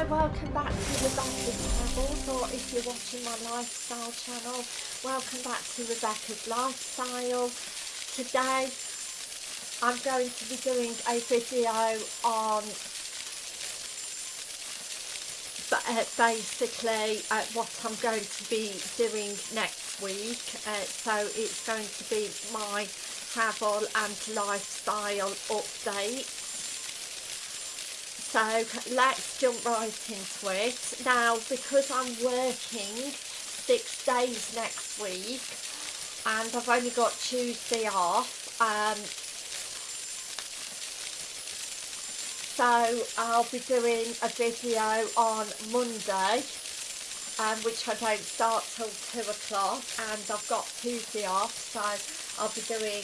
Hi, welcome back to Rebecca's Travels, or if you're watching my lifestyle channel, welcome back to Rebecca's Lifestyle. Today, I'm going to be doing a video on uh, basically uh, what I'm going to be doing next week. Uh, so it's going to be my travel and lifestyle update so let's jump right into it. Now because I'm working six days next week and I've only got Tuesday off um, so I'll be doing a video on Monday um, which I don't start till 2 o'clock and I've got Tuesday off so I'll be doing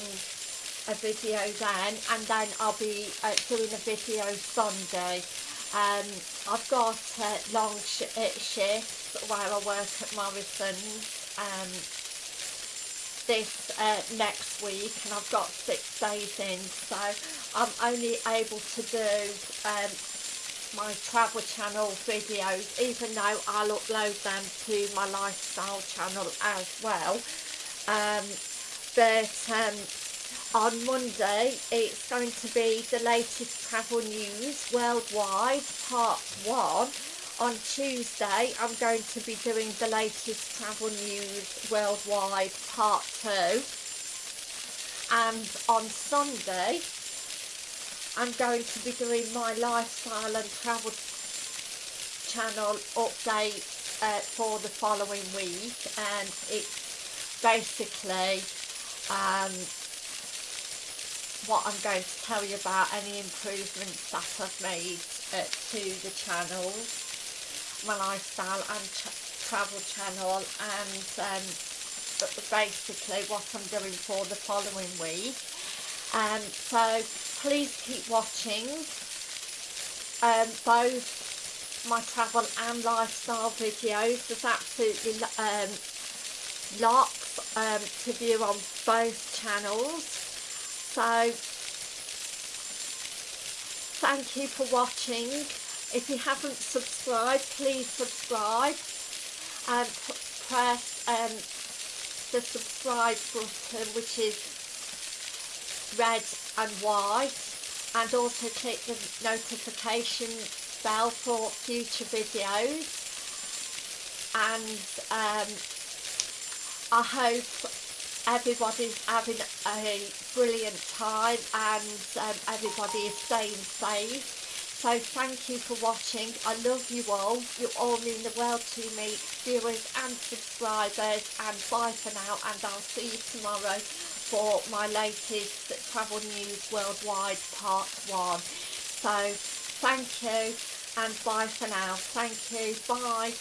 a video then and then I'll be uh, doing a video Sunday. Um, I've got uh, long sh shifts where I work at Morrison's um, this uh, next week and I've got six days in so I'm only able to do um, my travel channel videos even though I'll upload them to my lifestyle channel as well. Um, but um, on Monday it's going to be the latest travel news worldwide part 1 on Tuesday I'm going to be doing the latest travel news worldwide part 2 and on Sunday I'm going to be doing my lifestyle and travel channel update uh, for the following week. And it's basically um, what I'm going to tell you about any improvements that I've made uh, to the channel, my lifestyle and travel channel and um, basically what I'm doing for the following week. Um, so please keep watching um, both my travel and lifestyle videos. There's absolutely um, lots um, to view on both channels so thank you for watching. If you haven't subscribed please subscribe and press um, the subscribe button which is red and white and also click the notification bell for future videos. And um, I hope everybody's having a brilliant time and um, everybody is staying safe. So thank you for watching. I love you all. You all mean the world to me. Viewers and subscribers and bye for now and i'll see you tomorrow for my latest travel news worldwide part one. So thank you and bye for now. Thank you. Bye